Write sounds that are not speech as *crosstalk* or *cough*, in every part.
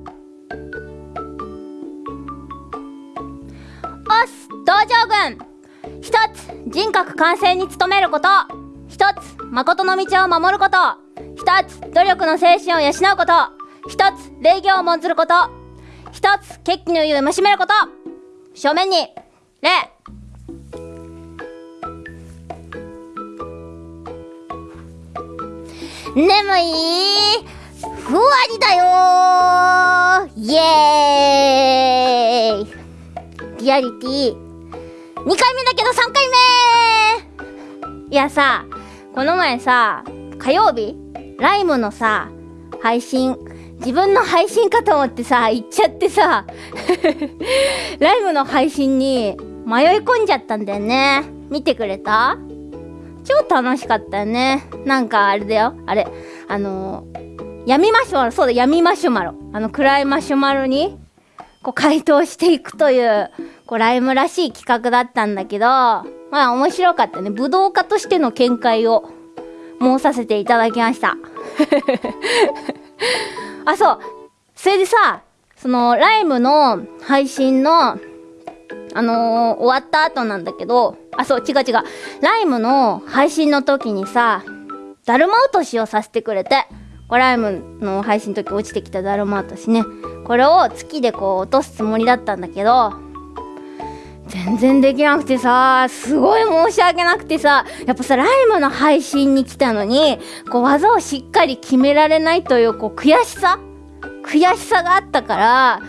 おっす道場軍。一つ人格完成に努めること。一つ誠の道を守ること。一つ努力の精神を養うこと。一つ礼儀を重んずること。一つ決起の湯をしめること。正面に礼。眠いふわりだよイエーイ。リアリティ。2回目だけど3回目。いやさこの前さ火曜日ライムのさ配信自分の配信かと思ってさ行っちゃってさ *laughs* ライムの配信に迷い込んじゃったんだよね。見てくれた？超楽しかったよね。なんかあれだよ。あれあの闇マシュマロ。そうだ闇マシュマロ。あの暗いマシュマロにこう回答していくというこうライムらしい企画だったんだけどまあ面白かったね。武道家としての見解を申させていただきました。*laughs* あそう。それでさそのライムの配信のあのー、終わった後なんだけどあそう違う違う。ライムの配信の時にさだるま落としをさせてくれて。これライムの配信の時落ちてきただるま落としね。これを月でこう落とすつもりだったんだけど全然できなくてさすごい申し訳なくてさやっぱさライムの配信に来たのにこう技をしっかり決められないというこう悔しさ悔しさがあったから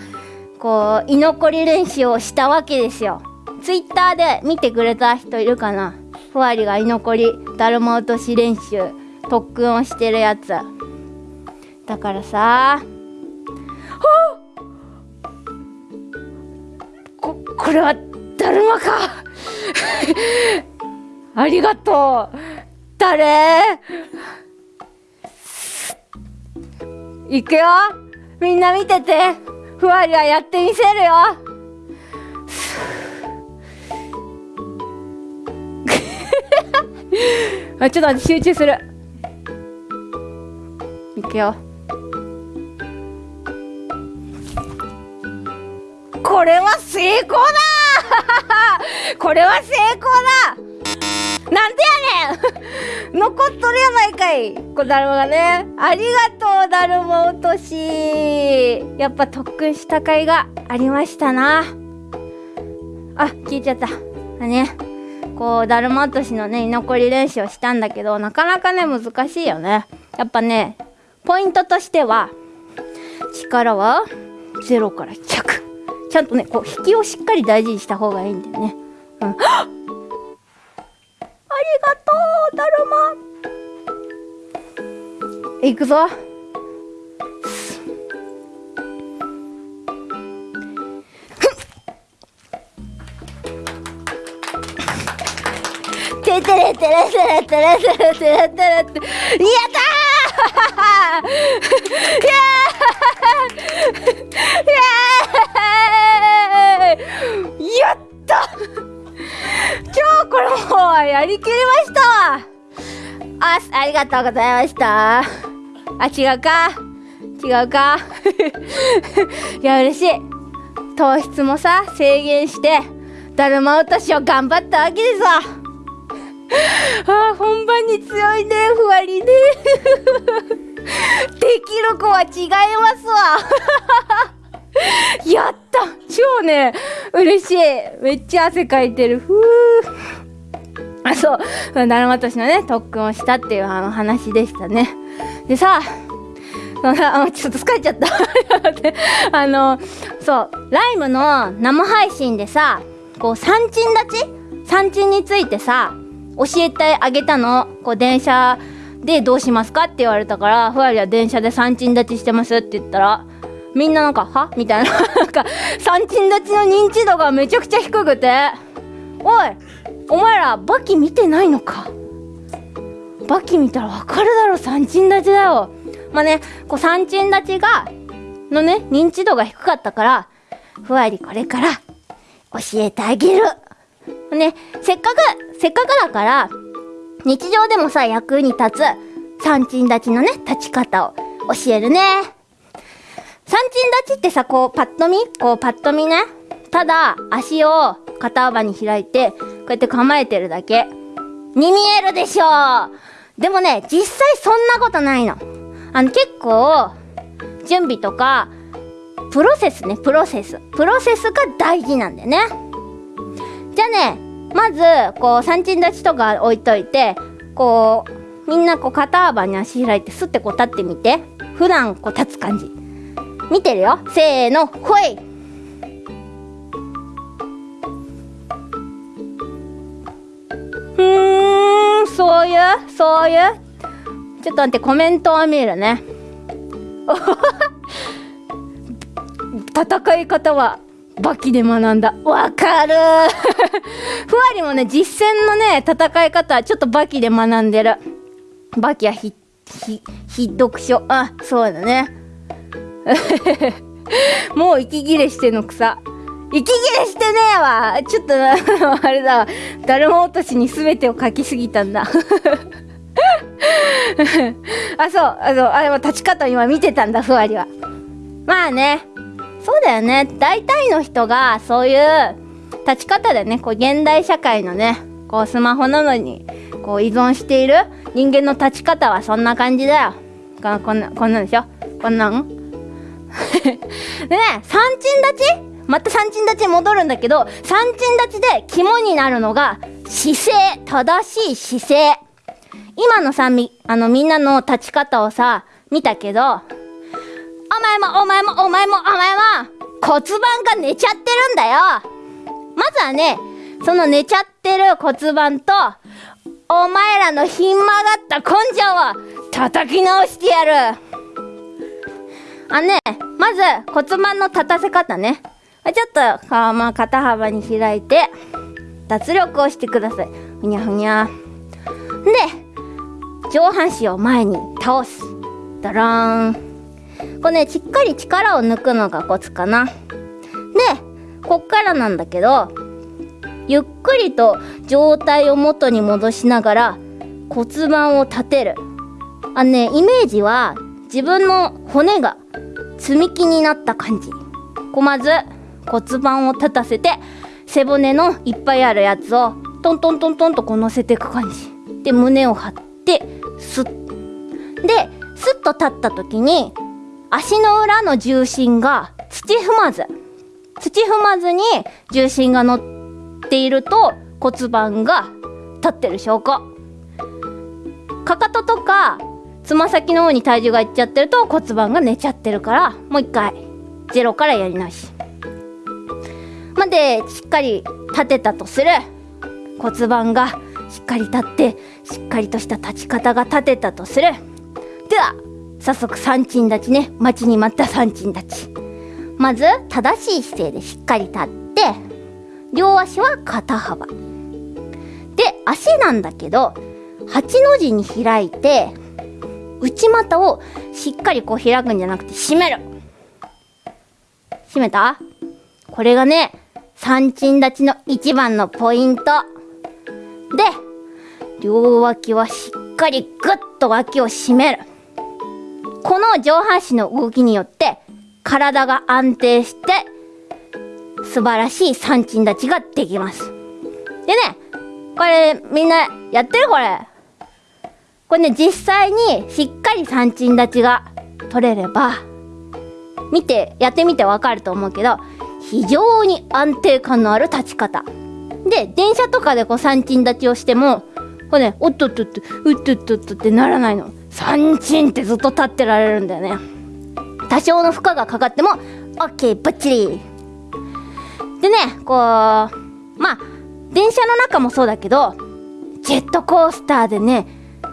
こう居残り練習をしたわけですよ。ツイッターで見てくれた人いるかな？ふわりが居残りだるま落とし練習特訓をしてるやつ。だからさ。ここれはだるまか！*laughs* ありがとう！誰？いくよ！みんな見てて！ふわりはやってみせるよ！*laughs* あちょっと集中する。いくよ。これは成功だ。*laughs* これは成功だ。なんでやねん。*laughs* 残っとるやないかい。こだるまがね。ありがとうだるま落とし。やっぱ特訓した甲斐がありましたな。あ聞いちゃった。あねこうだるま落としのね居残り練習をしたんだけどなかなかね難しいよね。やっぱねポイントとしては力は0から100ちゃんとねこう引きをしっかり大事にした方がいいんだよね。うん。*gasps* ありがとうだるま。いくぞ。ててれてれてれてれてれてれてれて。やったー！*laughs* イエー！*laughs* これもうやりきりました。わあありがとうございました。あ違うか。違うか。*laughs* いや嬉しい。糖質もさ制限してだるま落としを頑張ったわけですわ *laughs* あ本番に強いね。ふわりね。できる子は違いますわ。*laughs* やった。超ね嬉しい。めっちゃ汗かいてる。ふうあ *laughs* そう。だるま落としのね特訓をしたっていうあの話でしたね。でさ *laughs* その *laughs* ちょっと疲れちゃった。あのそう。ライムの生配信でさこう三鎮立ち？三鎮についてさ教えてあげたの？こう電車でどうしますかって言われたからふわりは電車で三鎮立ちしてますって言ったらみんななんかは？みたいな。なんか三鎮立ちの認知度がめちゃくちゃ低くておいお前らバキ見てないのか？バキ見たらわかるだろ三鎮立ちだよ。まあねこう三鎮立ちがのね認知度が低かったからふわりこれから教えてあげる。ねせっかくせっかくだから日常でもさ役に立つ三鎮立ちのね立ち方を教えるね。三鎮立ちってさ、こう、パッと見？こう、パッと見ね。ただ、足を肩幅に開いて、うやって構えてるだけ。に見えるでしょうでもね、実際そんなことないの。あの、結構、準備とか、プロセスね、プロセス。プロセスが大事なんだよね。じゃあね、まず、こう、三鎮立ちとか置いといて、こう、みんなこう肩幅に足開いてスッてこう立ってみて。普段こう立つ感じ。見てるよ。せーの、ほいふーん、そういう、そういう。ちょっと待って、コメントを見るね。*laughs* 戦い方はバキで学んだ。わかる *laughs* ふわりもね、実践のね、戦い方、ちょっとバキで学んでる。バキはひ、ひ、ひ読書。あ、そうだね。*laughs* もう息切れしての草。息切れしてねえわちょっとあれだわ。だるま落としに全てを書きすぎたんだ。*laughs* あ、そう、あの、あれも立ち方今見てたんだ、ふわりは。まあね、そうだよね。大体の人がそういう立ち方でね、こう現代社会のね、こうスマホなのにこう依存している人間の立ち方はそんな感じだよ。ここんな、こんなんでしょ？こんなん？*laughs* でね、三鎮立ち？また三鎮立ちに戻るんだけど、三鎮立ちで肝になるのが姿勢、正しい姿勢。今のさ、み、あのみんなの立ち方をさ、見たけど、お前もお前もお前もお前も骨盤が寝ちゃってるんだよまずはね、その寝ちゃってる骨盤と、お前らのひん曲がった根性を叩き直してやるあね、まず骨盤の立たせ方ね。ちょっと、まあ、肩幅に開いて、脱力をしてください。ふにゃふにゃ。で、上半身を前に倒す。ドローン。これね、しっかり力を抜くのがコツかな。で、こっからなんだけど、ゆっくりと状態を元に戻しながら骨盤を立てる。あのね、イメージは自分の骨が積み木になった感じ。こまず骨盤を立たせて背骨のいっぱいあるやつをトントントントンとこう乗せていく感じ。で、胸を張ってスッ。で、スッと立った時に足の裏の重心が土踏まず土踏まずに重心が乗っていると骨盤が立ってる証拠かかととかつま先の方に体重がいっちゃってると骨盤が寝ちゃってるからもう一回ゼロからやり直しまでしっかり立てたとする。骨盤がしっかり立ってしっかりとした立ち方が立てたとする。では早速三鎮立ちね。待ちに待った三鎮立ち。まず正しい姿勢でしっかり立って両足は肩幅。で足なんだけど8の字に開いて内股をしっかりこう開くんじゃなくて締める。締めた？これがね三鎮立ちの一番のポイントで両脇はしっかりグッと脇を締めるこの上半身の動きによって体が安定して素晴らしい三鎮立ちができます。でね、これみんなやってる？これ。これね、実際にしっかり三鎮立ちが取れれば、見て、やってみてわかると思うけど、非常に安定感のある立ち方。で、電車とかでこう三鎮立ちをしても、これね、おっとっとっと、うっとっとっとってならないの。三鎮ってずっと立ってられるんだよね多少の負荷がかかっても OK バッチリでねこうまあ電車の中もそうだけどジェットコースターでね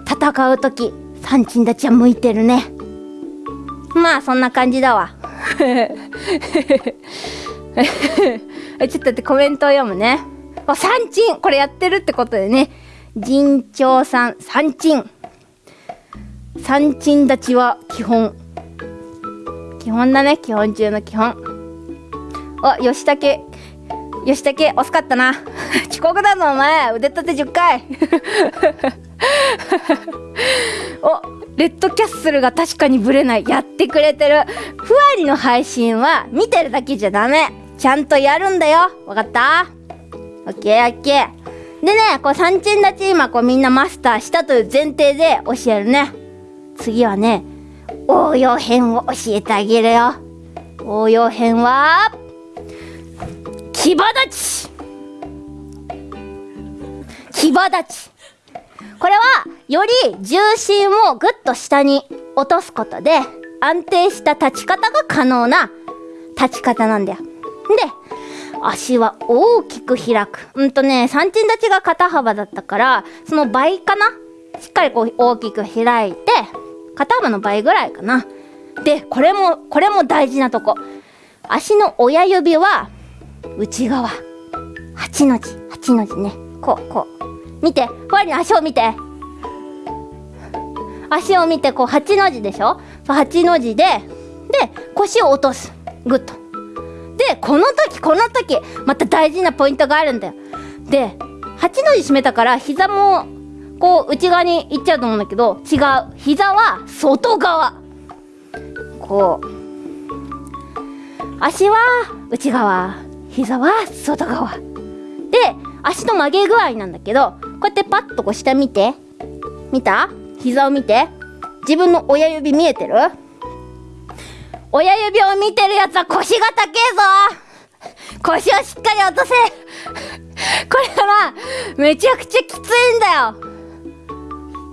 戦う時三鎮立ちは向いてるねまあそんな感じだわ *laughs* *laughs* ちょっと待ってコメントを読むね。三鎮。これやってるってことでね。陣長さん。三鎮。三鎮立ちは基本。基本だね。基本中の基本。お吉武。吉武惜しかったな。*laughs* 遅刻だぞお前。腕立て10回。*laughs* おレッドキャッスルが確かにブレない。やってくれてる。ふわりの配信は見てるだけじゃダメ。ちゃんとやるんだよ。わかった？オッケーオッケー。でねこう三鎮立ち今こうみんなマスターしたという前提で教えるね。次はね応用編を教えてあげるよ。応用編は牙立ち。牙立ち。これはより重心をぐっと下に落とすことで安定した立ち方が可能な立ち方なんだよ。で、足は大きく開く。うんとね、三鎮立ちが肩幅だったから、その倍かな？しっかりこう大きく開いて、肩幅の倍ぐらいかな。で、これも、これも大事なとこ。足の親指は内側。8の字、8の字ね。こう、こう。見て、ふわりの足を見て。足を見て、こう、8の字でしょ、8の字で、で、腰を落とす。ぐっと。で、この時、この時、また大事なポイントがあるんだよ。で、8の字締めたから、膝も、こう、内側に行っちゃうと思うんだけど、違う。膝は外側。こう。足は内側。膝は外側。で、足の曲げ具合なんだけど、こうやってパッとこう下見て。見た？膝を見て。自分の親指見えてる？親指を見てるやつは腰が高えぞ。腰をしっかり落とせ。これはめちゃくちゃきついんだよ。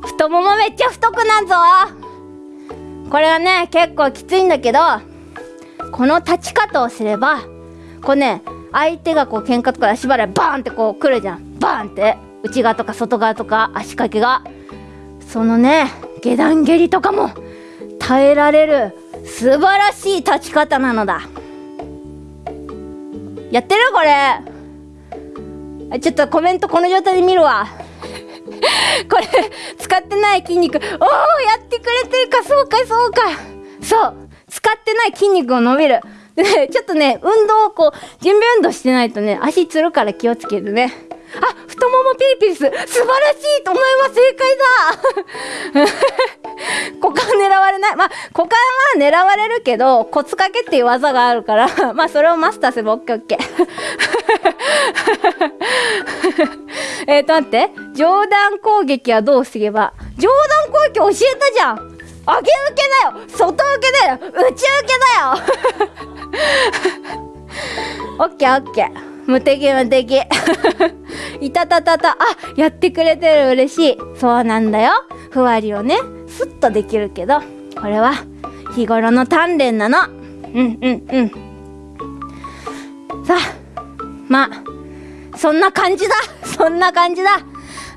太ももめっちゃ太くなんぞ。これはね結構きついんだけどこの立ち方をすればこうね相手がこう喧嘩とか足払いバーンってこう来るじゃん。バーンって。内側とか外側とか足掛けが。そのね下段蹴りとかも耐えられる素晴らしい立ち方なのだ。やってる？これ。ちょっとコメントこの状態で見るわ。*laughs* これ使ってない筋肉。おおやってくれてるか？そうかそうか。そう。使ってない筋肉を伸びる。でねちょっとね運動をこう準備運動してないとね足つるから気をつけてね。あ太ももピリピリす素晴らしいお前は正解だ。*laughs* 股間狙われない。まあ股間は狙われるけどコツかけっていう技があるから *laughs* まあそれをマスターすればオッケーオッケー。*laughs* えっと待って。上段攻撃はどうすれば？上段攻撃教えたじゃん。上げ受けだよ。外受けだよ。内受けだよ。オッケーオッケー。無敵無敵いたたたた。あやってくれてる。嬉しい。そうなんだよ。ふわりをねスッとできるけどこれは日頃の鍛錬なの。うんうんうん。さあまあそんな感じだ。そんな感じだ。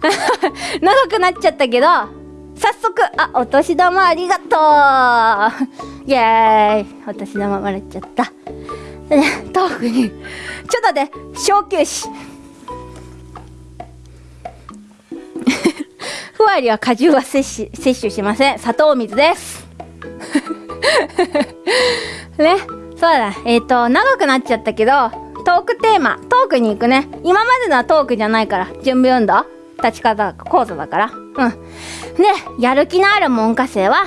*laughs* 長くなっちゃったけど早速あお年玉ありがとう。イエーイ。お年玉もらっちゃった。*laughs* 豆腐に。ちょっと待って。小休止。*laughs* ふわりは果汁は摂取摂取しません。砂糖水です。*laughs* ね。そうだ。えっ、ー、と長くなっちゃったけどトークテーマ。トークに行くね。今までのはトークじゃないから。準備運動。立ち方講座だから。うん。でやる気のある門下生は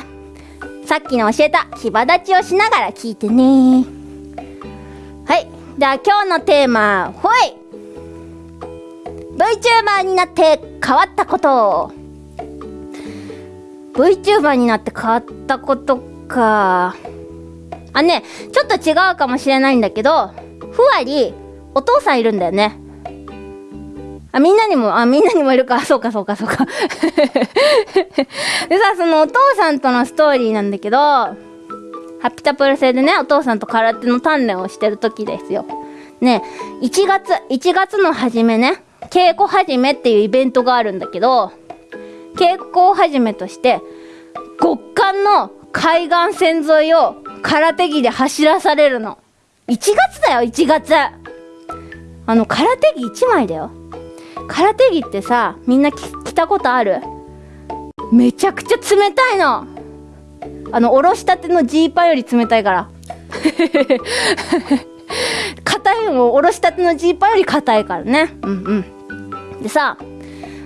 さっきの教えた牙立ちをしながら聞いてね。はい。じゃあ今日のテーマほい VTuber になって変わったこと。VTuber になって変わったことか。あねちょっと違うかもしれないんだけどふわりお父さんいるんだよね。あみんなにもあみんなにもいるか。そうかそうかそうか。*laughs* でさそのお父さんとのストーリーなんだけどハピタプル製でねお父さんと空手の鍛錬をしてる時ですよ。ね1月1月の初めね稽古始めっていうイベントがあるんだけど稽古始めとして極寒の海岸線沿いを空手着で走らされるの。1月だよ1月。あの空手着1枚だよ。空手着ってさみんな着たことある？めちゃくちゃ冷たいの。あのおろしたてのジーパンより冷たいから。*laughs* 硬いのおろしたてのジーパンより硬いからね。うんうん。でさ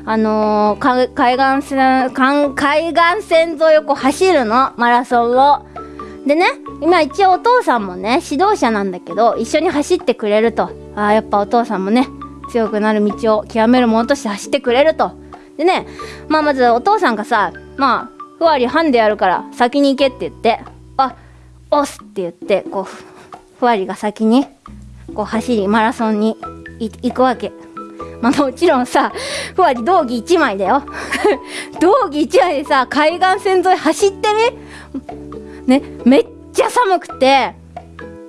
あのー、海岸線海岸線沿いをこう走るのマラソンを。でね今一応お父さんもね指導者なんだけど一緒に走ってくれると。あやっぱお父さんもね強くなる道を極めるものとして走ってくれると。でねまあまずお父さんがさまあふわりハンデやるから先に行けって言ってあ押すって言ってこうふわりが先にこう走りマラソンに行くわけ。まあもちろんさふわり道着1枚だよ。*laughs* 道着1枚でさ海岸線沿い走ってみ？ねめっちゃ寒くて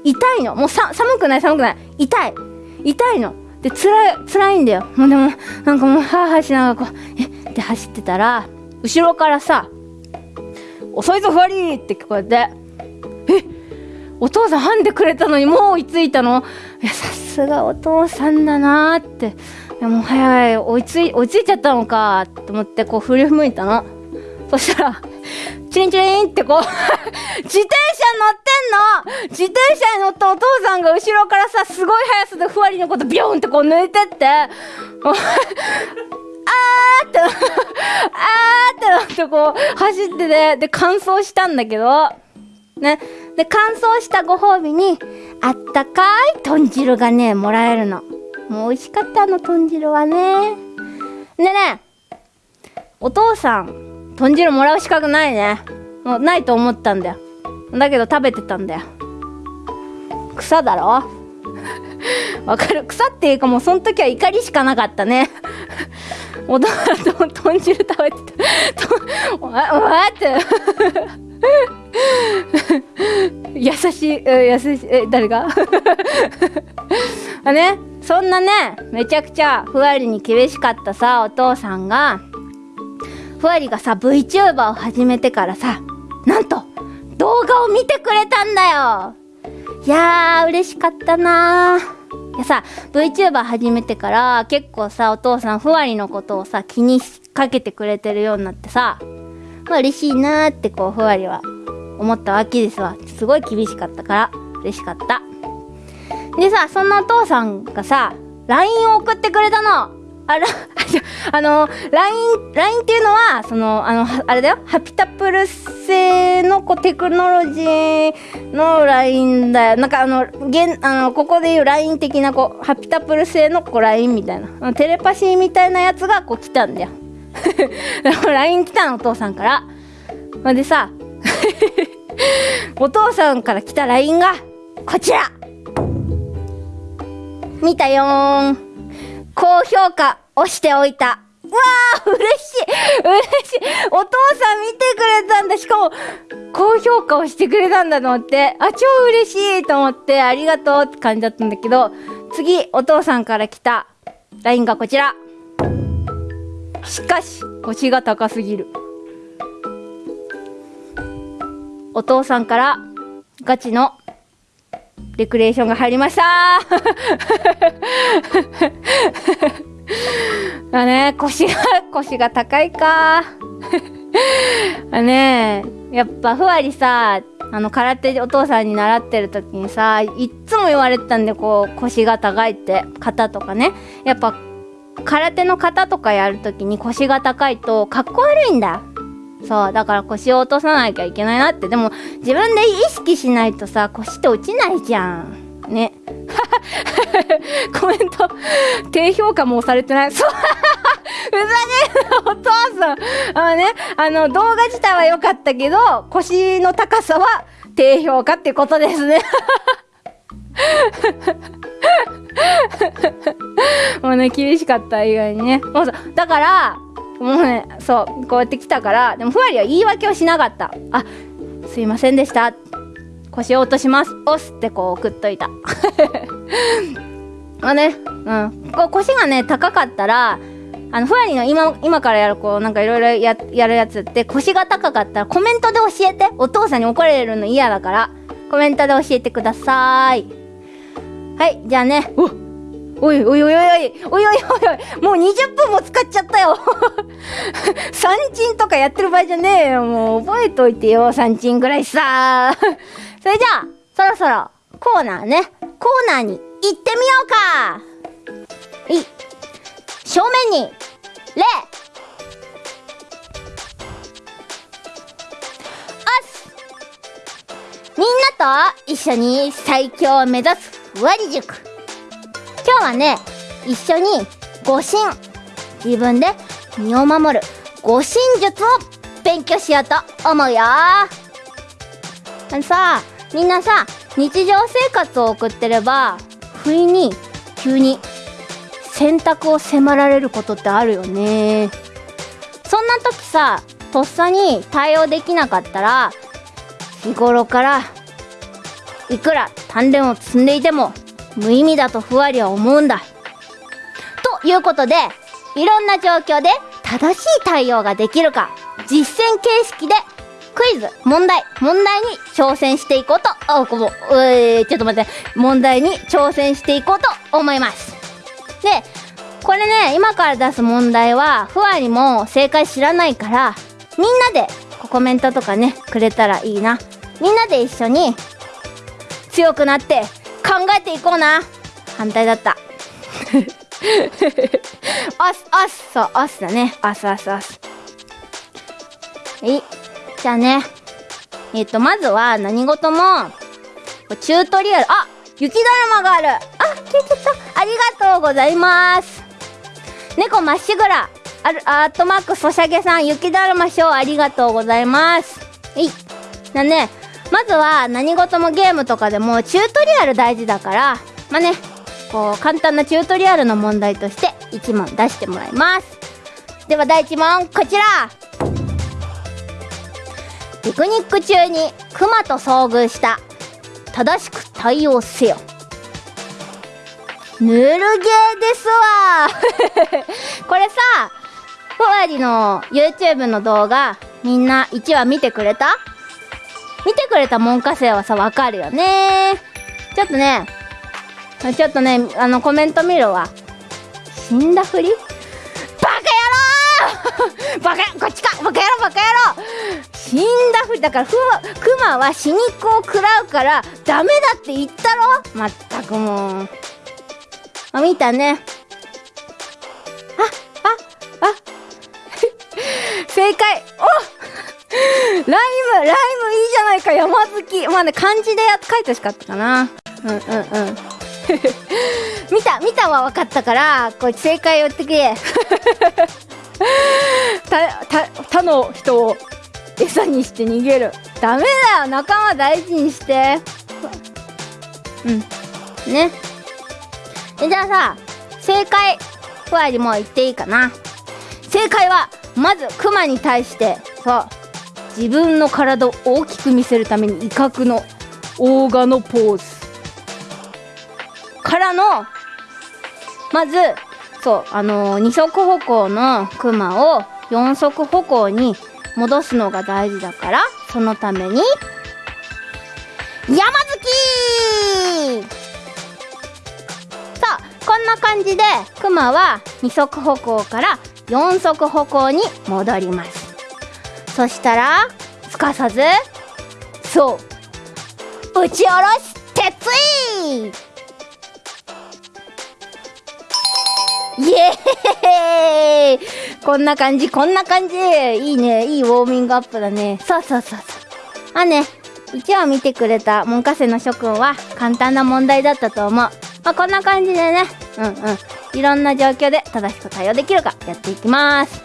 痛いの。もうさ寒くない寒くない。痛い。痛いの。で辛い辛いんだよ。もうでもなんかもうハーハーしながらこうえ？って走ってたら後ろからさ「遅いぞふわり!」って聞こえて「えお父さんハンでくれたのにもう追いついたの？いやさすがお父さんだなーって。いやもう早い。追いつい追いついちゃったのかと思ってこう振り向いたの。そしたらチリンチリンってこう *laughs* 自転車乗ってんの！自転車に乗ったお父さんが後ろからさすごい速さでふわりのことビョンってこう抜いてって。あーって *laughs* あーってなってこう走っててで乾燥したんだけど。ね。で乾燥したご褒美にあったかい豚汁がねもらえるの。もう美味しかったあの豚汁はね。でねお父さん豚汁もらう資格ないね。もうないと思ったんだよ。だけど食べてたんだよ。草だろ？*laughs* わかる？草っていうかもうその時は怒りしかなかったね。*laughs* お父さんと豚汁食べてたわわって。*laughs* 優しい、優しい、え、誰が？*laughs* あね、そんなね、めちゃくちゃふわりに厳しかったさ、お父さんが、ふわりがさ、VTuber を始めてからさ、なんと、動画を見てくれたんだよ。いやー、嬉しかったなー。でさ VTuber 始めてから結構さお父さんふわりのことをさ気にかけてくれてるようになってさまあ嬉しいなーってこうふわりは思ったわけですわ。すごい厳しかったから嬉しかった。でさそんなお父さんがさ LINE を送ってくれたの。あら *laughs* あの LINE, LINE っていうのはそのあのあれだよ。ハピタプル製のこうテクノロジーの LINE だよ。なんかあの現あのここでいう LINE 的なこうハピタプル製のこう LINE みたいな。テレパシーみたいなやつがこう来たんだよ。*laughs* LINE 来たのお父さんから。ほんでさ *laughs* お父さんから来た LINE がこちら。見たよーん。高評価押しておいた。うわあ嬉しい。嬉しい。お父さん見てくれたんだ。しかも高評価をしてくれたんだと思って。あ超嬉しいと思ってありがとうって感じだったんだけど次お父さんから来た LINE がこちら。しかし腰が高すぎる。お父さんからガチのレクリエーションが入りました。*laughs* だね腰が腰が高いか。あねやっぱふわりさあの空手お父さんに習ってる時にさいっつも言われてたんでこう腰が高いって肩とかね。やっぱ空手の型とかやるときに腰が高いとかっこ悪いんだ。そうだから腰を落とさなきゃいけないなって。でも自分で意識しないとさ腰って落ちないじゃん。ね。*laughs* コメント低評価もされてない。そう。*laughs* ふざけんなお父さん。あのねあの動画自体は良かったけど腰の高さは低評価ってことですね。*laughs* もうね厳しかった以外にね。もう。だからもうねそうこうやって来たからでもふわりは言い訳をしなかった。あすいませんでした。腰を落とします。押すってこう送っといた。*laughs* まあねうん。こう腰がね高かったらあのふわりの今今からやるこうなんかいろいろやるやつって腰が高かったらコメントで教えて。お父さんに怒られるの嫌だからコメントで教えてください。はいじゃあね。おっ。おいおいおいおいおいおいおいおいもう20分も使っちゃったよ。*laughs* 三鎮とかやってる場合じゃねえよ。もう覚えといてよ三鎮ぐらいさ。それじゃあそろそろコーナーね。コーナーに行ってみようか。い正面にレ。おす。みんなと一緒に最強を目指すふわり塾。今日はね一緒に護身自分で身を守る護身術を勉強しようと思うよ。あのさみんなさ日常生活を送ってれば不意に急に選択を迫られることってあるよね。そんな時さとっさに対応できなかったら日頃からいくら鍛錬を積んでいても無意味だとふわりは思うんだ。ということでいろんな状況で正しい対応ができるか実践形式でクイズ問題問題に挑戦していこうとあこもえー、ちょっと待って。問題に挑戦していこうと思います。でこれね今から出す問題はふわりも正解知らないからみんなでコメントとかねくれたらいいな。みんなで一緒に強くなって考えていこうな。反対だった。*laughs* おすおすそうおすだね。おすおすおす。はい。じゃあね。えっ、とまずは何事もチュートリアル。あ雪だるまがある。あ消えちゃった。ありがとうございます。猫まっしぐら。あるアートマークソシャゲさん雪だるまショーありがとうございます。はい。だねまずは何事もゲームとかでもチュートリアル大事だからまあねこう簡単なチュートリアルの問題として1問出してもらいます。では第1問こちら。ピクニック中にクマと遭遇した正しく対応せよ。ぬるゲーですわ。*laughs* これさふわりの YouTube の動画みんな1話見てくれた？見てくれた門下生はさわかるよね。ちょっとねちょっとねあのコメント見るわ。死んだふり？バカ野郎！*laughs* バカこっちか！バカ野郎バカ野郎！死んだふり。だからふクマは死肉を食らうからダメだって言ったろ？まったくもう。あ見たね。あああ。*laughs* 正解。おライムライムいいじゃないか。山好き。まあね漢字でや書いてほしかったかな。うんうんうん。*laughs* 見た見たは分かったからこいつ正解を言ってくれ。*laughs* たた他の人を餌にして逃げる。ダメだよ。仲間大事にして。うん。ね。えじゃあさ正解ふわりも言っていいかな。正解はまずクマに対して。そう自分の体を大きく見せるために威嚇のオーガのポーズ。からのまずそうあのー、二足歩行のクマを四足歩行に戻すのが大事だからそのために山好き！さあこんな感じでクマは二足歩行から四足歩行に戻ります。そしたらすかさずそう打ち下ろし鉄いイエーイこんな感じ、こんな感じいいね。いいウォーミングアップだね。そうそうそうそう。あね、1話見てくれた門下生の諸君は簡単な問題だったと思う。まあ、こんな感じでね、うんうん。いろんな状況で正しく対応できるかやっていきます。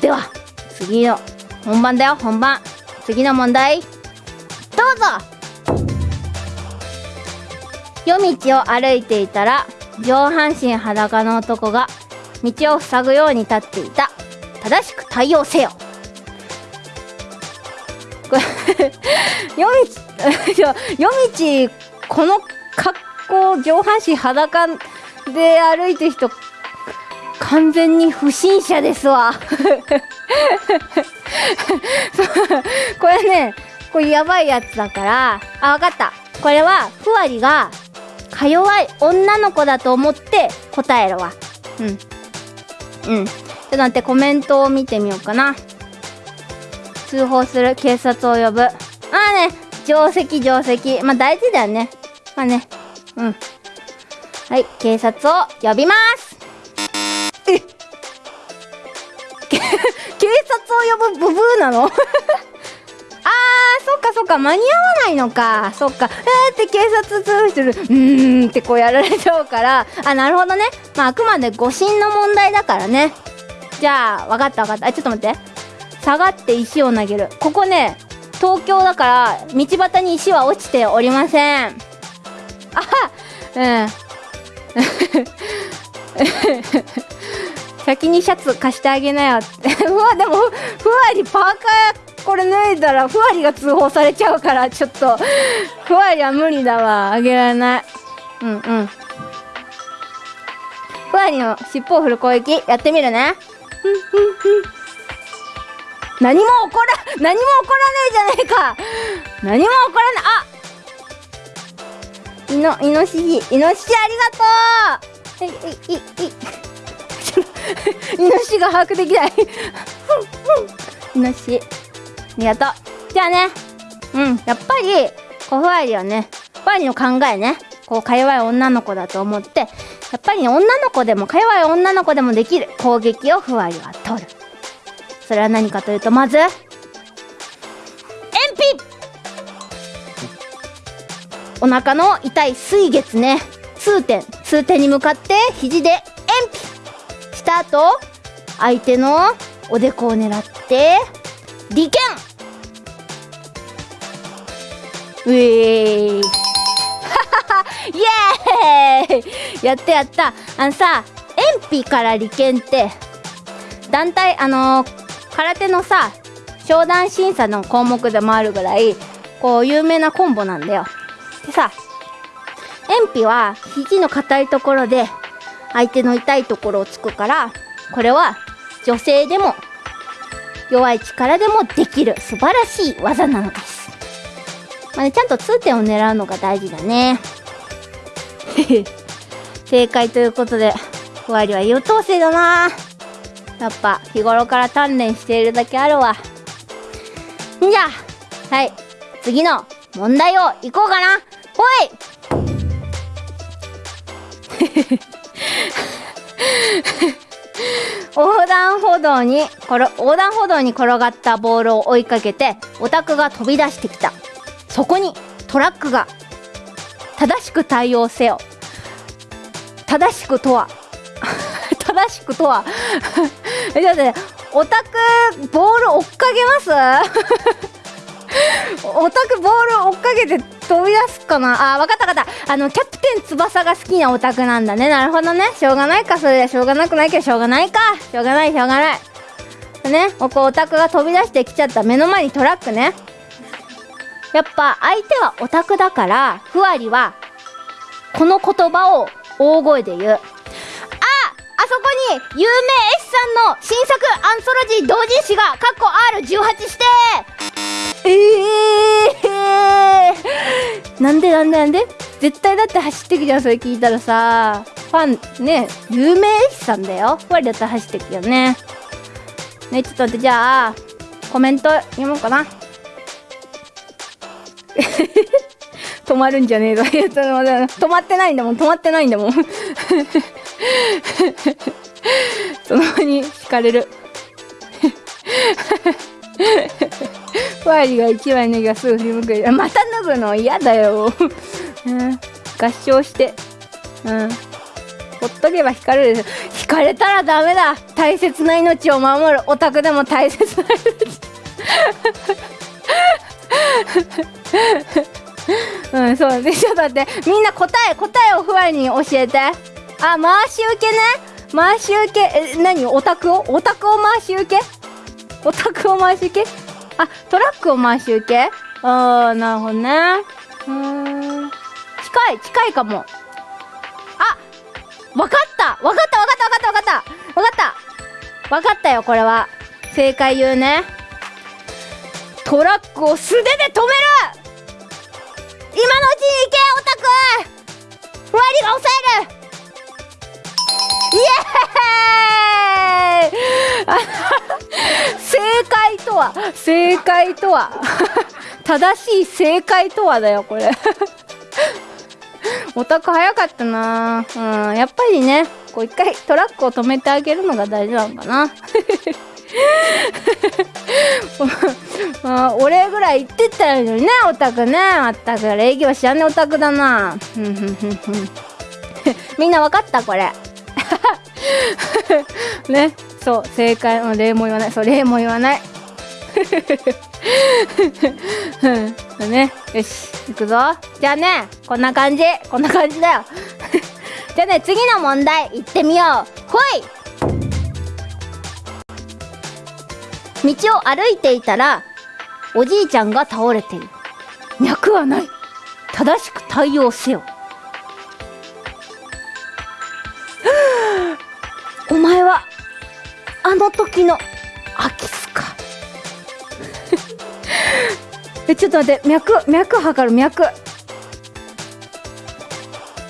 では、次の本番だよ、本番。次の問題。どうぞ夜道を歩いていたら上半身裸の男が道を塞ぐように立っていた正しく対応せよこれ *laughs* 夜道 *laughs* 夜道この格好上半身裸で歩いてる人完全に不審者ですわ。*laughs* これねこれやばいやつだからあ分かった。これはふわりがか弱い女の子だと思って答えるわ。うん。うん。ちょっと待ってコメントを見てみようかな。通報する警察を呼ぶ。ああね定石定石。まあ大事だよね。まあね。うん。はい警察を呼びます。*laughs* 警察を呼ぶブブーなの？*laughs* あー、そっかそっか、間に合わないのか。そっか。えーって警察通報する。うーんってこうやられちゃうから。あ、なるほどね。まあ、あくまで誤信の問題だからね。じゃあ、わかったわかった。あ、ちょっと待って。下がって石を投げる。ここね、東京だから、道端に石は落ちておりません。あうん。先にシャツ貸してあげなよって。*laughs* うわ、でも、ふわりパーカーこれ脱いだら、ふわりが通報されちゃうから、ちょっと、ふわりは無理だわ。あげられない。うんうん。ふわりの尻尾を振る攻撃、やってみるね。何も起こら、何も起こらねえじゃねえか何も起こらないあいの、イノシシ、イノシシありがとうえ、い、い、い、*laughs* イノシシが把握できない。*laughs* イノシ。ありがと。う。じゃあね、うん、やっぱり、こう、ふわりはね、ふわりの考えね、こう、か弱い女の子だと思って、やっぱりね、女の子でも、か弱い女の子でもできる。攻撃をふわりは取る。それは何かというと、まず、鉛筆お腹の痛い水月ね、痛点、痛点に向かって肘で鉛筆した後、相手のおでこを狙って、利剣うえー。い *laughs* イエーイ。やったやった。あのさ、鉛筆から利剣って、団体、あのー空手のさ、商談審査の項目でもあるぐらい、こう、有名なコンボなんだよ。でさ、鉛筆は肘の硬いところで、相手の痛いところをつくから、これは女性でも弱い力でもできる素晴らしい技なのです。まあね、ちゃんと痛点を狙うのが大事だね。*laughs* 正解ということで、ふわりは優等生だなやっぱ日頃から鍛錬しているだけあるわ。んじゃあ、はい、次の問題をいこうかな。ほい横断歩道に横断歩道に転がったボールを追いかけてオタクが飛び出してきた。そこにトラックが正しく対応せよ。正しくとは *laughs* 正しくとは。*laughs* えちょっとねオタクボール追っかけます？オタクボール追っかけて飛び出すかな？あわかったわかった。あのキャプテン翼が好きなオタクなんだね。なるほどね。しょうがないかそれはしょうがなくないけどしょうがないか。しょうがないしょうがない。ねここオタクが飛び出してきちゃった。目の前にトラックね。やっぱ相手はオタクだからふわりはこの言葉を大声で言う。ああそこに有名 S さんの新作アンソロジー同人誌がカッコ R18 してなんでなんでなんで？絶対だって走ってくじゃんそれ聞いたらさファンね有名 S さんだよふわりだったら走ってくよねねちょっと待ってじゃあコメント読もうかな *laughs* 止まるんじゃねえぞ。*laughs* 止まってないんだもん。止まってないんだもん。*laughs* その場に引かれる。*laughs* ファイリが一枚脱ぎがすぐ振り向く。また脱ぐの嫌だよ。*laughs* うん、合唱して。うん。ほっとけば引かれるでしょ。引かれたらダメだ。大切な命を守る。オタクでも大切な命。*laughs* うん、そうで、ちょっと待って。みんな答え、答えをふわりに教えて。あ、回し受けね。回し受け、え、何？オタクを？オタクを回し受け？オタクを回し受け？あ、トラックを回し受け？あー、なるほどね。うーん。近い、近いかも。あわかったわかったわかったわかったわかったわかったわかったよ、これは。正解言うね。トラックを素手で止める今のうちに行けオタクふわりが抑えるエーイ *laughs* 正解とは正解とは *laughs* 正しい正解とはだよこれ。*laughs* オタク早かったな。うんやっぱりねこう一回トラックを止めてあげるのが大事なのかな。まあ、俺ぐらい言ってったらいいのにねオタクね。まったく礼儀は知らねえオタクだな。みんなわかった？これ。*laughs* ねそう正解も礼も言わない。そう礼も言わない。*laughs* うん。ねよし行くぞ。じゃあねこんな感じ。こんな感じだよ。*laughs* じゃあね次の問題行ってみよう。ほい。道を歩いていたらおじいちゃんが倒れている。脈はない。正しく対応せよ。前はあの時の空き巣か。*laughs* えちょっと待って脈脈測る脈。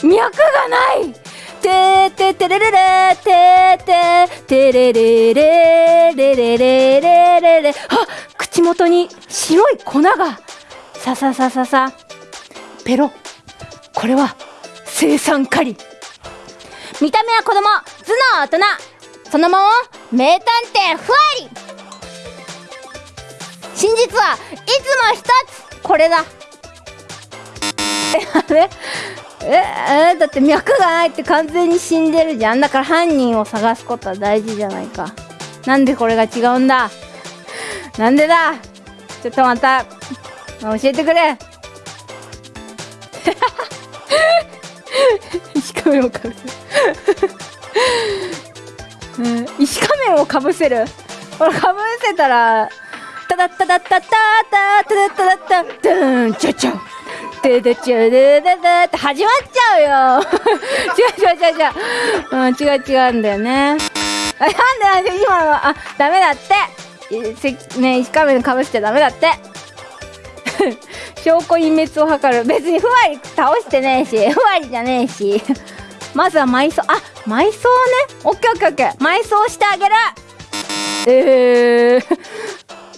脈がない。てーててれれれてーててれれれれれれれれれ。あ口元に白い粉が。さささささ。ペロ。これは生産狩り。見た目は子供。頭脳大人。そのまま名探偵ふわり真実はいつも一つこれだ。えあれ？ええだって脈がないって完全に死んでるじゃん。だから犯人を探すことは大事じゃないか。なんでこれが違うんだ？なんでだ？ちょっとまた教えてくれ。石仮面をかぶせる、うん、石仮面をかぶせる。これかぶせたらタダッタダッタッタッタタッタッタッドゥンチャチャででちゅでででって始まっちゃうよ。違う違う違う違う、うん、違う違うんだよね。あなんでなんで今のあダメだって。ね石仮面かぶしちゃダメだって。*laughs* 証拠隠滅を図る。別にふわり倒してねえしふわりじゃねえし。まずは埋葬あ埋葬ねオッケーオッケーオッケー埋葬してあげるえー、*laughs*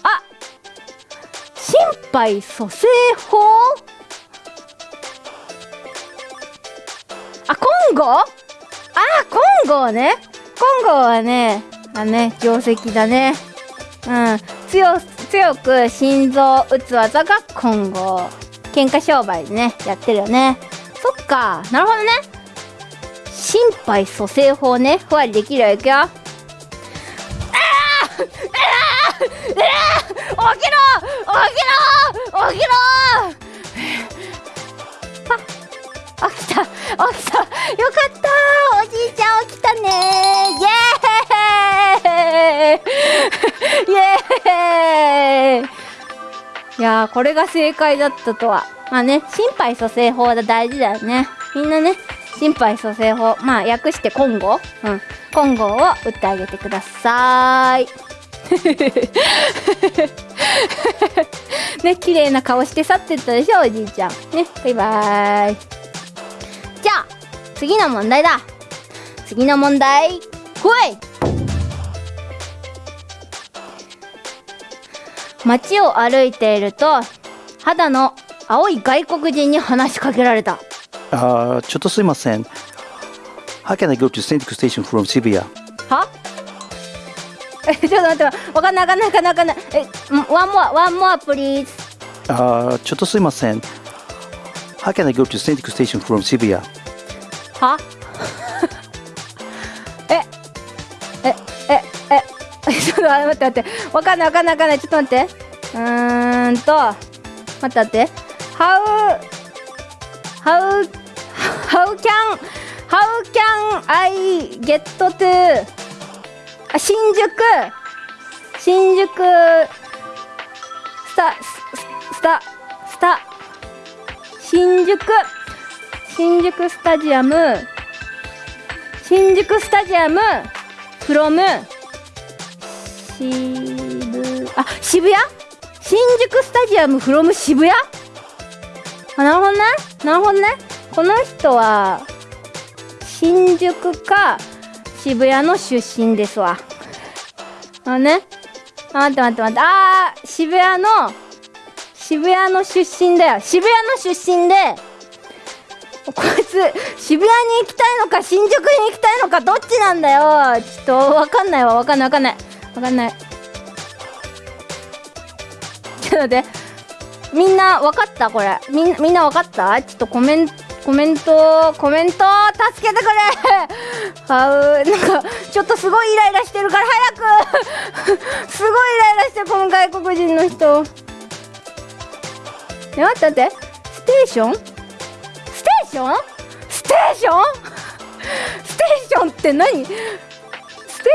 あ心肺蘇生法？あ、コンゴ？あ、コンゴね。コンゴはね、あね、定石だね。うん。強、強く心臓を打つ技がコンゴ。喧嘩商売でね、やってるよね。そっか。なるほどね。心肺蘇生法ね。ふわりできるよ。いくよ。ああああ起きろ起きろ起きろ。あ起きた起きた。よかった。おじいちゃん起きたね。イエーイ。イエーイ。いやこれが正解だったとは。まあね心肺蘇生法が大事だよね。みんなね心肺蘇生法まあ訳してコンゴうんコンゴを打ってあげてください。*laughs* ね綺麗な顔して去ってったでしょおじいちゃん。ねバイバーイ。じゃあ次の問題だ。次の問題。ほい。街を歩いていると肌の青い外国人に話しかけられた。あーちょっとすいません。How can I go to Station from Shibuya? は？え *laughs* ちょっと待って。わかんないわかんないわかんないわかんない。え one more one more please あーちょっとすいません。How can I go to Station from Shibuya? は？*laughs* え？え？え？え？ちょっと待って待って。わかんないわかんないわかんない。ちょっと待って。うーんと待って待って How How How can How can I get to あ新宿。新宿。スタスタスタ。新宿。新宿スタジアム。新宿スタジアム。フロム渋あ渋谷？新宿スタジアムフロム渋谷？あなるほどね。なるほどね。この人は新宿か渋谷の出身ですわ。あね。あ待って待って待って。あー渋谷の渋谷の出身だよ。渋谷の出身でこいつ渋谷に行きたいのか新宿に行きたいのかどっちなんだよ。ちょっとわかんないわ。わかんないわ。かんない。わかんない。ちょっと待って。みんなわかった？これ。みんみんなわかった？ちょっとコメンコメントコメント助けてくれ。あうなんかちょっとすごいイライラしてるから早く！*laughs* すごいイライラしてるこの外国人の人。え待って待って。ステーション？ステーション？ステーション？ステーションって何？ステ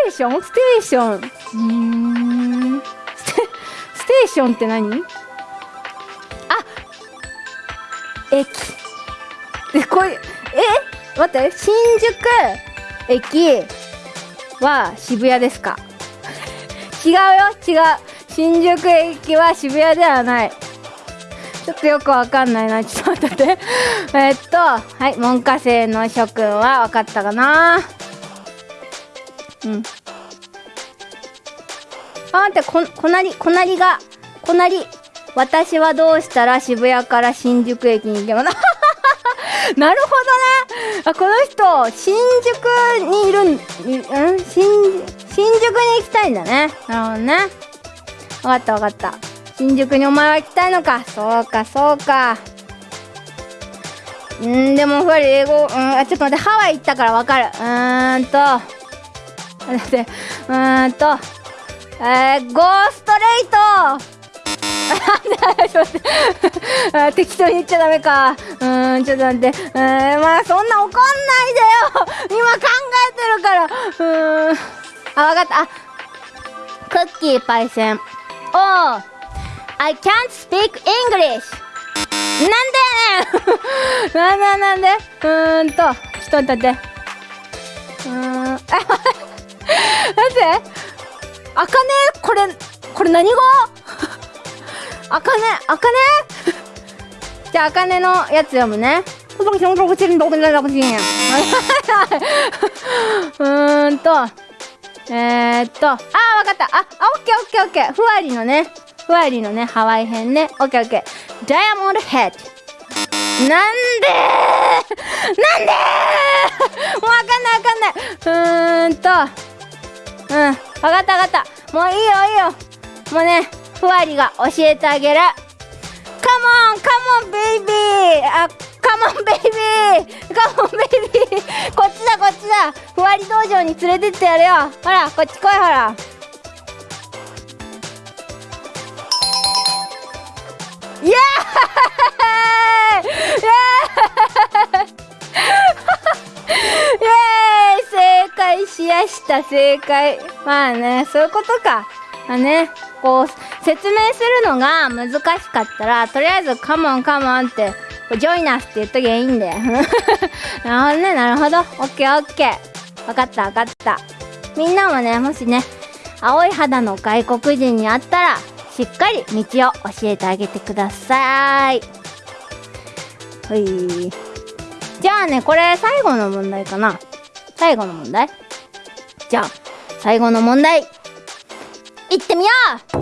ーション？ステーション。うーん。ステステーションって何？駅。えこれえ待って新宿駅は渋谷ですか？違うよ違う。新宿駅は渋谷ではない。ちょっとよくわかんないな。ちょっと待って。*laughs* えっとはい門下生の諸君はわかったかな。うん。あ待ってここなりこなりがこなり私はどうしたら渋谷から新宿駅に行けばな *laughs* なるほどね。あこの人新宿にいるんん？新新宿に行きたいんだね。なるほどね。わかったわかった。新宿にお前は行きたいのか？そうかそうか。んでもふわり英語うんあちょっと待って。ハワイ行ったからわかる。うーんと。*laughs* 待って。うーんと。えー、ゴーストレート。*laughs* 適当に言っちゃダメか。うーん、ちょっと待って。うーん、まあそんな怒んないでよ今考えてるから。うーん。あ、わかった。あ、クッキーパイセン。おー I can't speak English! なんでやねんなんでなんでうーんと、ちょっと待って。うーん、あ、待って。あかねこれ、これ何語？あかね、あかねじゃあ、あかねのやつ読むね。*laughs* うーんと、えー、っと、あー、わかった。あ、オッケーオッケーオッケー。ふわりのね、ふわりのね、ハワイ編ね。オッケーオッケー。ダイヤモンドヘッド。なんでー？なんでー？もうわかんないわかんない。うーんと、うん、わかったわかった。もういいよいいよ。もうね、ふわりが教えてあげる。カモンカモンベイビーあ、カモンベイビーカモンベイビーこっちだこっちだ。ふわり道場に連れてってやるよ。ほら、こっち来いほら。イエーイ！イエーイ！*laughs* イエーイ！正解しやした正解。まあねそういうことか。まあね。こう説明するのが難しかったらとりあえず「カモンカモン」って「ジョイナス」って言っときゃいいんだよ。*laughs* なるほどねなるほど。オッケーオッケー。分かった分かった。みんなもねもしね青い肌の外国人に会ったらしっかり道を教えてあげてください。ほい。じゃあねこれ最後の問題かな。最後の問題？じゃあ最後の問題。いってみよう。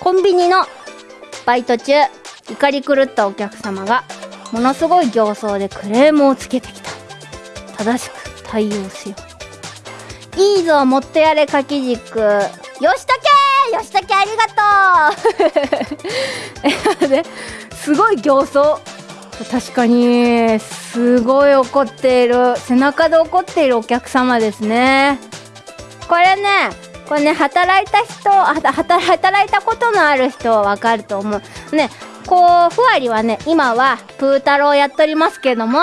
コンビニのバイト中怒り狂ったお客様がものすごい形相でクレームをつけてきた。正しく対応せよいいぞもっとやれ掛け軸。よしとけよしとけありがとう！*laughs* えすごい形相。確かにすごい怒っている。背中で怒っているお客様ですね。これねこれね働いた人は働いたことのある人はわかると思う。ねこうふわりはね今はプー太郎やっておりますけども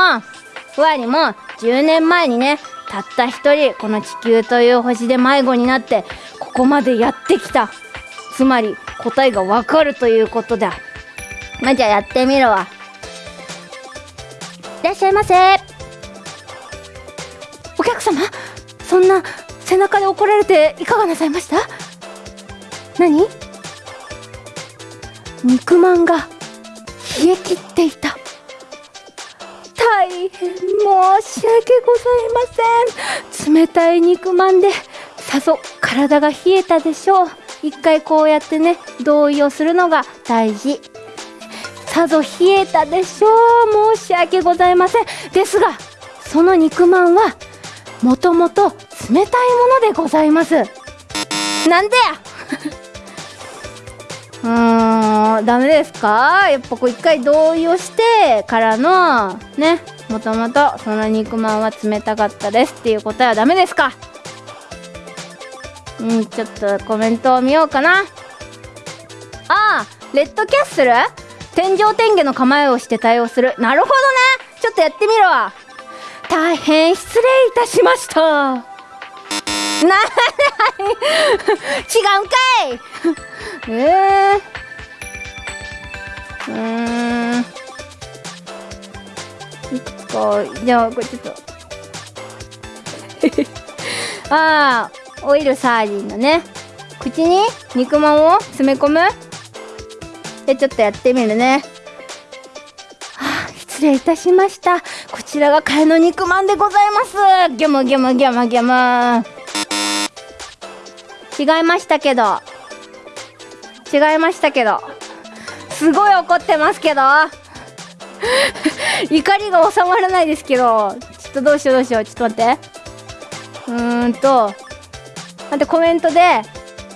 ふわりも10年前にねたった一人この地球という星で迷子になってここまでやってきた。つまり答えがわかるということだ。まあ、じゃあやってみるわ。いらっしゃいませ。お客様そんな背中で怒られていかがなさいました？何？肉まんが冷え切っていた。大変申し訳ございません。冷たい肉まんでさぞ体が冷えたでしょう。一回こうやってね同意をするのが大事。さぞ冷えたでしょう。申し訳ございません。ですがその肉まんはもともと冷たいものでございます。なんでや。*laughs* うーんダメですか？やっぱこう一回同意をしてからのねもともとその肉まんは冷たかったですっていう答えはダメですか？うんちょっとコメントを見ようかな。ああレッドキャッスル？天井天下の構えをして対応する。なるほどね。ちょっとやってみるわ。大変失礼いたしました。な違うんかい。ええー、うーん。いつかじゃあこれちょっと。*laughs* ああオイルサーディンのね口に肉まんを詰め込む。でちょっとやってみるね。はあ失礼いたしました。こちらが替えの肉まんでございます。ギャムギャムギャムギャム。違いましたけど。違いましたけど。すごい怒ってますけど。*laughs* 怒りが収まらないですけど。ちょっとどうしようどうしよう。ちょっと待って。うーんと。待ってコメントで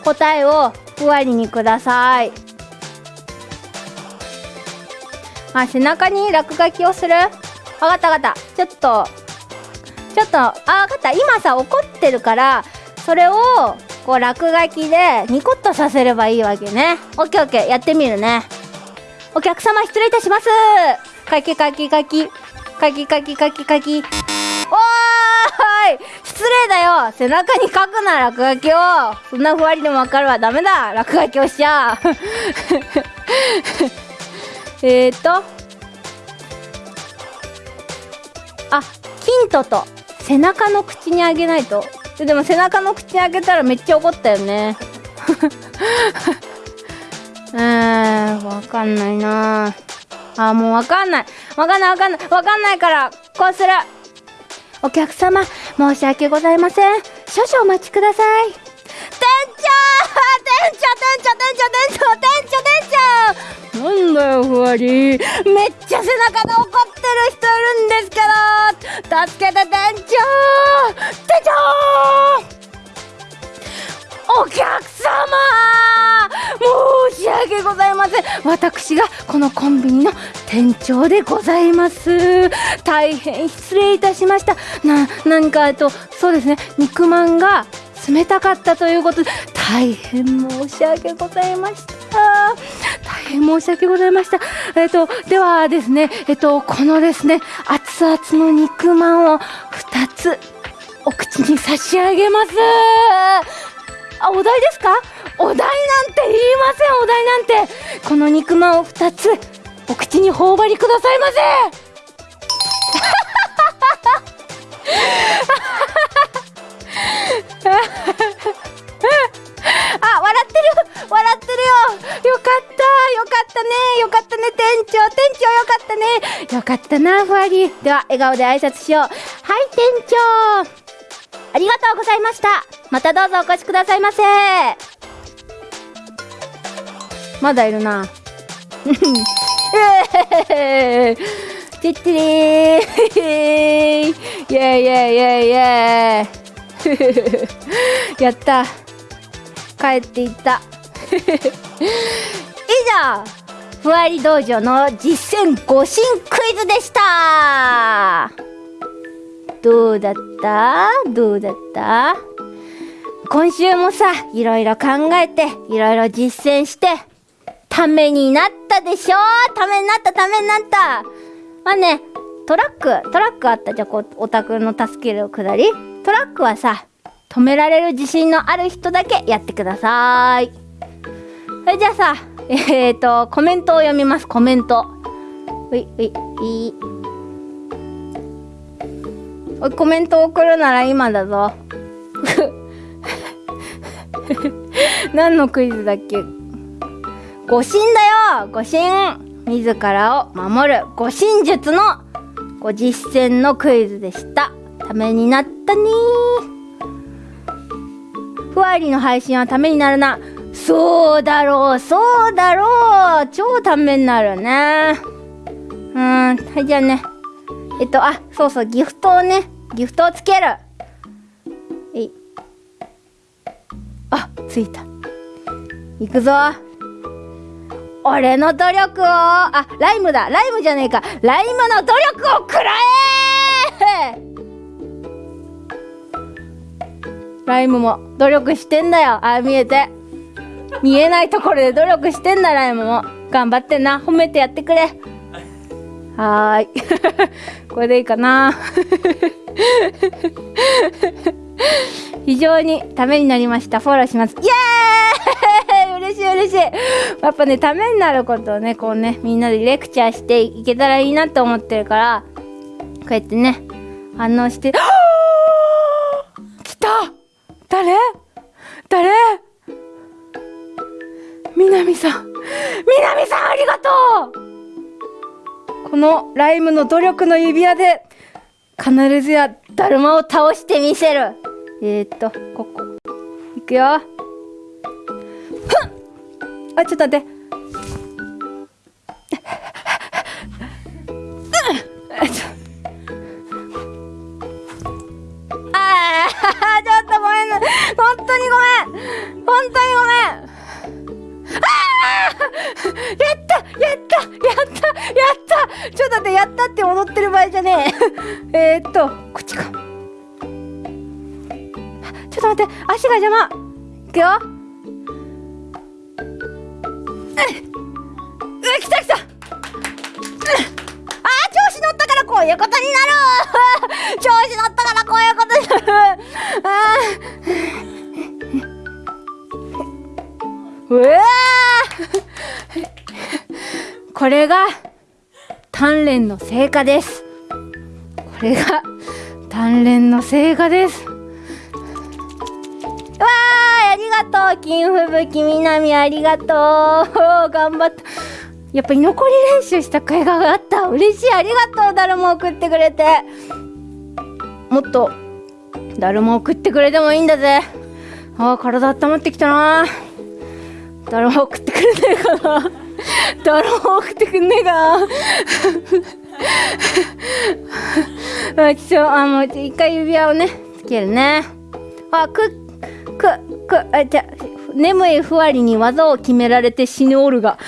答えをふわりにください。あ背中に落書きをする？わかったわかった。ちょっと。ちょっと。あわかった。今さ怒ってるからそれをこう落書きでニコッとさせればいいわけね。オッケーオッケーやってみるね。お客様失礼いたします。かきかきかきかきかきかきかきおーい失礼だよ。背中に書くな落書きを。そんなふわりでもわかるわ。ダメだ。落書きをしちゃう。*laughs* えーと。あヒントと。背中の口にあげないと。ででも背中の口開けたらめっちゃ怒ったよね。*laughs* うーんわかんないな。あもうわかんない。わかんないわかんない。わかんないからこうする。お客様申し訳ございません。少々お待ちください。店長店長店長店長店長店長店長なんだよふわりめっちゃ背中で怒ってる人いるんですけど助けて店長店長お客様申し訳ございません私がこのコンビニの店長でございます大変失礼いたしましたな何かえっとそうですね肉まんが冷たかったということで大変申し訳ございました大変申し訳ございましたえっとではですねえっとこのですね熱々の肉まんを2つお口に差し上げますあ、お題ですか？お題なんて言いません、お題なんて。この肉まんを2つ、お口に頬張りくださいませ。ねよかったな、ふわり。では、笑顔で挨拶しよう。はい、店長。ありがとうございました。またどうぞお越しくださいませ。まだいるな。えーてってれー。イェイイェイイェイイェイ。*laughs* やった。帰っていった。*laughs* 以上。ふわり道場の実践誤信クイズでした。どうだった？どうだった？今週もさ、いろいろ考えて、いろいろ実践して、ためになったでしょ？ためになった、ためになった。まあね、トラック、トラックあった？じゃ、こう、オタクの助けるくだり？トラックはさ、止められる自信のある人だけやってください。それじゃあさ、えーと、コメントを読みます、コメント。ういうい、いい。おいコメント送るなら今だぞ。*laughs* 何のクイズだっけ？護身だよ護身自らを守る護身術のご実践のクイズでした。ためになったねふわりの配信はためになるな。そうだろう、そうだろう。超ためになるね。うん、はい、じゃあね。えっと、あ、そうそう、ギフトをね、ギフトをつける。えい。あ、ついた。いくぞ。俺の努力をあライムだライムじゃねえかライムの努力を食らえライムも努力してんだよあ見えて見えないところで努力してんだライムも頑張ってな。褒めてやってくれ。はーい。*laughs* これでいいかな。非常にためになりました。フォローします。イエーイ！*laughs* 嬉しい嬉しい。やっぱねためになることをねこうねみんなでレクチャーしていけたらいいなと思ってるからこうやってね反応して。*gasps* 来た！誰？誰？みなみさんみなみさんありがとう。このライムの努力の指輪で必ずやだるまを倒してみせる。えー、っとここ。いくよ。ふん。あちょっと待って。*laughs* あーちょっとごめんな。本当にごめん。本当にごめん。あ *laughs* やった！やった！やった！やった！ちょっと待ってやったって踊ってる場合じゃねえ。*laughs* えーっとこっちか。ちょっと待って足が邪魔。いくよ。うう来た来た。う *laughs* あー調子乗ったからこういうことになる。調子乗ったからこういうことになる。あー。うわこれが鍛錬の成果です。これが鍛錬の成果です。わーありがとう金吹雪みなみありがとう。頑張った。やっぱ居残り練習した甲斐があった。嬉しい。ありがとうだるま送ってくれて。もっとだるま送ってくれてもいいんだぜ。あー体温まってきたなだるま送ってくれねえかな。だるま送ってくんねえかな。あちょあもう一回指輪をねつけるね。あくくくあじゃ眠いふわりに技を決められて死ぬオルガ。*laughs*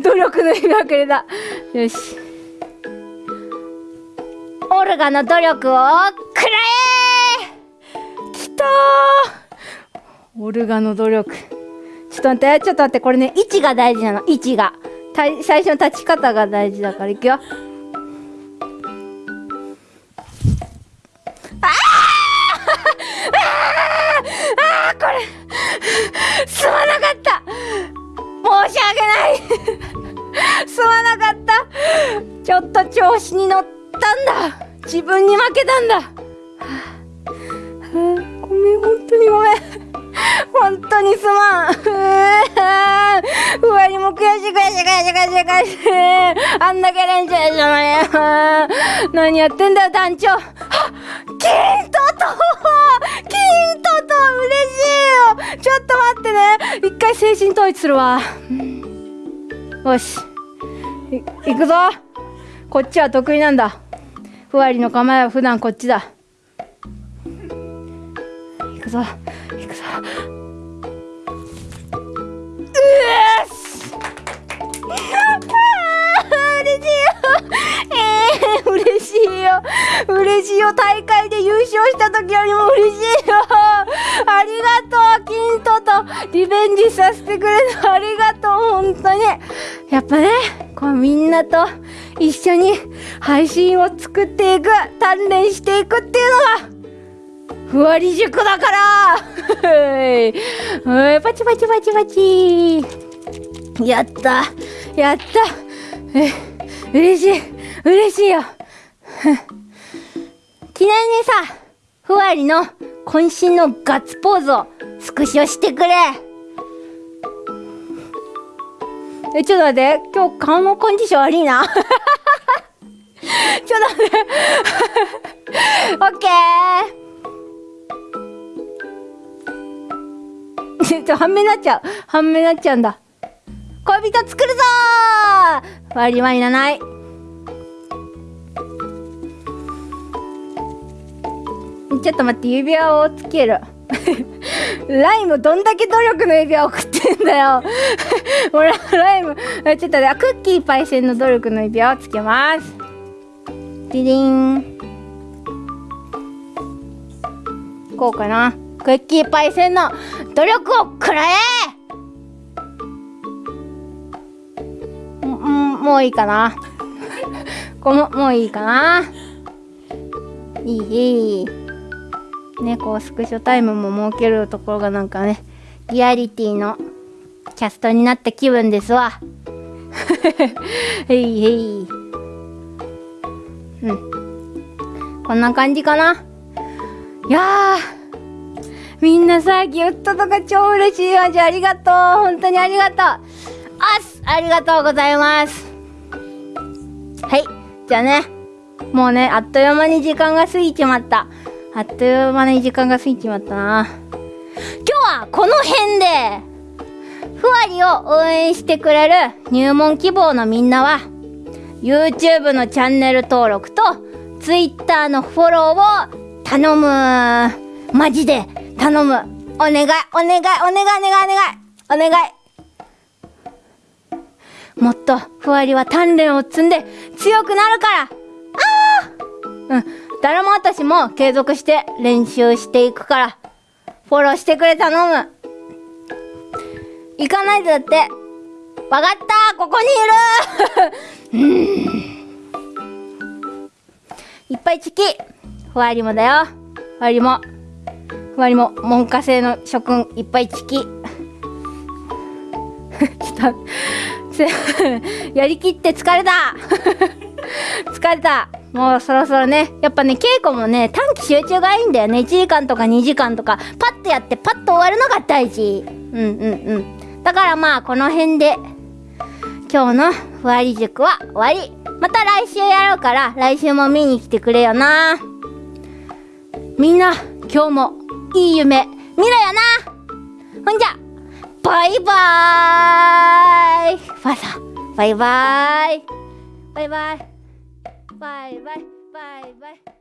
努力の日がくれたよし。オルガの努力をくらえきたオルガの努力。ちょっと待ってちょっと待ってこれね位置が大事なの。位置が。最初の立ち方が大事だからいくよ。あー！これすまなかった。申し訳ない。すまなかった。ちょっと調子に乗ったんだ。自分に負けたんだ、はあはあ。ごめん本当にごめん。本当にすまん。うわにも悔しい悔しい悔しい悔しい。悔しいあんだけ練習したのに。何やってんだよ団長。あ金トト金トト嬉しいよ。ちょっと待ってね。一回精神統一するわ。よし。い行くぞ。こっちは得意なんだ。ふわりの構えは普段こっちだ。行くぞ。行くぞ。嬉しいよ、嬉しいよ。嬉しいよ。大会で優勝した時よりも嬉しいよ。ありがとうキントとリベンジさせてくれてありがとう本当に。やっぱねこうみんなと一緒に配信を作っていく鍛錬していくっていうのがふわり塾だから。*laughs* はい。パチパチパチパチ。やった。やった。え嬉しい。嬉しいよ。記念にさふわりの渾身のガッツポーズをスクショしてくれ。えちょっと待って。今日顔のコンディション悪いな。*laughs* ちょっと待って。*laughs* オッケー。*laughs* ちょ半目になっちゃう。半目になっちゃうんだ。恋人作るぞー。割りはいらない。ちょっと待って指輪をつける。*laughs* ライムどんだけ努力の指輪を送ってんだよ。*laughs* もらライム。ちょっとねクッキーパイセンの努力の指輪をつけます。ディディン。こうかな。クッキーパイセンの努力をくらえ。もういいかな。*laughs* このもういいかな。いい。いい。ねこうスクショタイムも設けるところがなんかねリアリティのキャストになった気分ですわ。*laughs* へいへい。うん。こんな感じかな。いやみんなさギフトとか超嬉しいわ。じゃあありがとう。本当にありがとう。あすありがとうございます。はい。じゃあね。もうねあっという間に時間が過ぎちまった。あっという間に時間が過ぎちまったな。今日はこの辺でふわりを応援してくれる入門希望のみんなは YouTube のチャンネル登録と Twitter のフォローを頼む。マジで。頼む。お願いお願いお願いお願いお願い。もっとふわりは鍛錬を積んで強くなるから。ああうん。誰も私も継続して練習していくから。フォローしてくれ頼む。行かないとだって。わかった。ここにいる。*laughs* うん。いっぱいチキ。ふわりもだよ。ふわりも。ふわりも門下生の諸君いっぱいチキ *laughs* ちょっと *laughs* やりきって疲れた。*laughs* 疲れた。もうそろそろね。やっぱね稽古もね短期集中がいいんだよね。1時間とか2時間とかパッとやってパッと終わるのが大事。うんうんうん。だからまあこの辺で今日のふわり塾は終わり。また来週やろうから来週も見に来てくれよな。みんな今日もいい夢見ろよな。ほんじゃバイバーイファサバイバーイ。バイバイ。バイバイ。バイバイ。